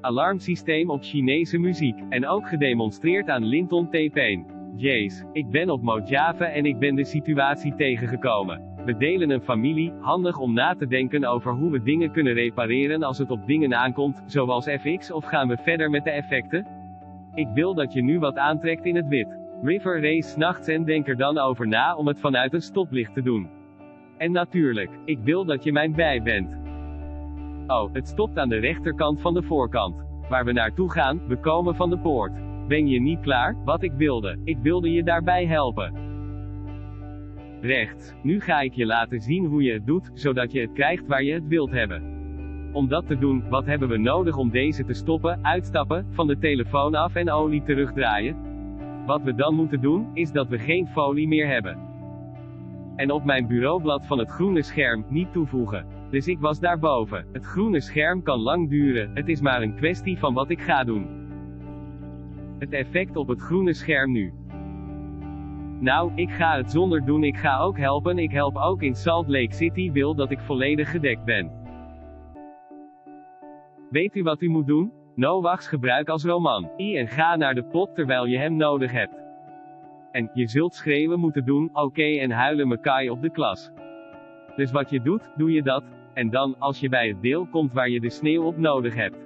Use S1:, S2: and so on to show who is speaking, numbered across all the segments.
S1: Alarmsysteem op Chinese muziek. En ook gedemonstreerd aan Linton T-Pain. Jace, ik ben op Mojave en ik ben de situatie tegengekomen. We delen een familie, handig om na te denken over hoe we dingen kunnen repareren als het op dingen aankomt, zoals FX of gaan we verder met de effecten? Ik wil dat je nu wat aantrekt in het wit. River race s'nachts en denk er dan over na om het vanuit een stoplicht te doen. En natuurlijk, ik wil dat je mijn bij bent. Oh, het stopt aan de rechterkant van de voorkant. Waar we naartoe gaan, we komen van de poort. Ben je niet klaar? Wat ik wilde. Ik wilde je daarbij helpen. Rechts. Nu ga ik je laten zien hoe je het doet, zodat je het krijgt waar je het wilt hebben. Om dat te doen, wat hebben we nodig om deze te stoppen, uitstappen, van de telefoon af en olie terugdraaien? Wat we dan moeten doen, is dat we geen folie meer hebben. En op mijn bureaublad van het groene scherm, niet toevoegen. Dus ik was daarboven. Het groene scherm kan lang duren, het is maar een kwestie van wat ik ga doen. Het effect op het groene scherm nu. Nou, ik ga het zonder doen, ik ga ook helpen, ik help ook in Salt Lake City, wil dat ik volledig gedekt ben. Weet u wat u moet doen? Noachs gebruik als roman. I en ga naar de pot terwijl je hem nodig hebt. En, je zult schreeuwen moeten doen, oké en huilen Makai op de klas. Dus wat je doet, doe je dat, en dan, als je bij het deel komt waar je de sneeuw op nodig hebt.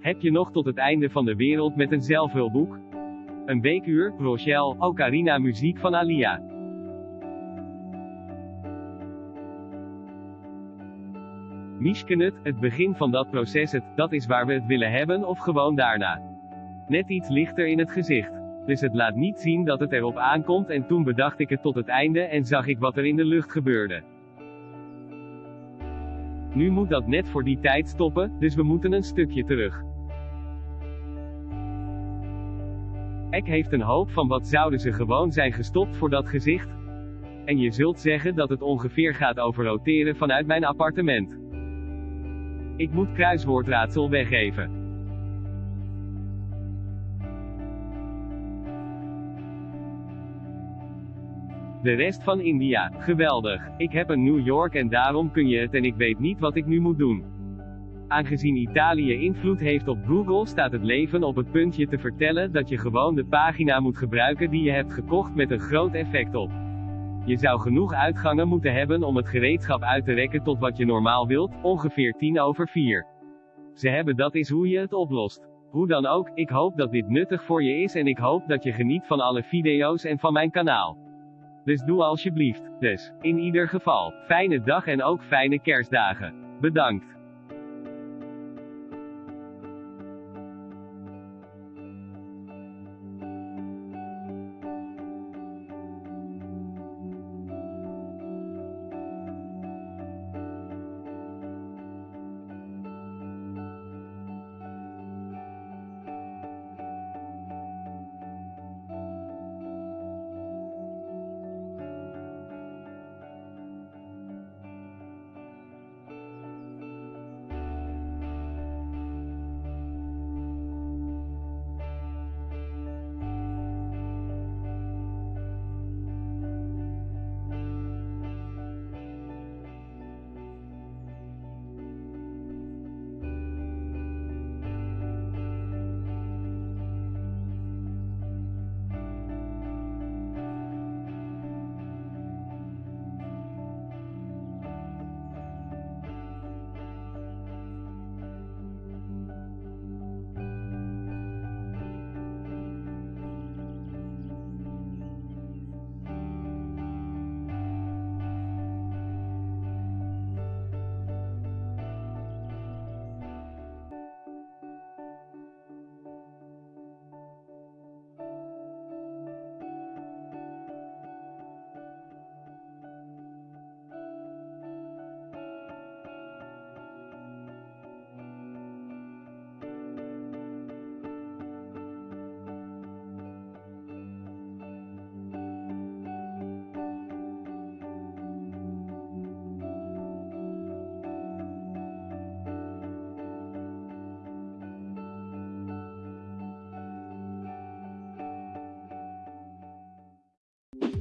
S1: Heb je nog tot het einde van de wereld met een zelfhulpboek? Een weekuur, Rochelle, Ocarina muziek van Alia. Mishkenet, het begin van dat proces het, dat is waar we het willen hebben of gewoon daarna. Net iets lichter in het gezicht. Dus het laat niet zien dat het erop aankomt en toen bedacht ik het tot het einde en zag ik wat er in de lucht gebeurde. Nu moet dat net voor die tijd stoppen, dus we moeten een stukje terug. Ek heeft een hoop van wat zouden ze gewoon zijn gestopt voor dat gezicht? En je zult zeggen dat het ongeveer gaat over roteren vanuit mijn appartement. Ik moet kruiswoordraadsel weggeven. De rest van India, geweldig. Ik heb een New York en daarom kun je het en ik weet niet wat ik nu moet doen. Aangezien Italië invloed heeft op Google staat het leven op het puntje te vertellen dat je gewoon de pagina moet gebruiken die je hebt gekocht met een groot effect op. Je zou genoeg uitgangen moeten hebben om het gereedschap uit te rekken tot wat je normaal wilt, ongeveer 10 over 4. Ze hebben dat is hoe je het oplost. Hoe dan ook, ik hoop dat dit nuttig voor je is en ik hoop dat je geniet van alle video's en van mijn kanaal. Dus doe alsjeblieft. Dus, in ieder geval, fijne dag en ook fijne kerstdagen. Bedankt.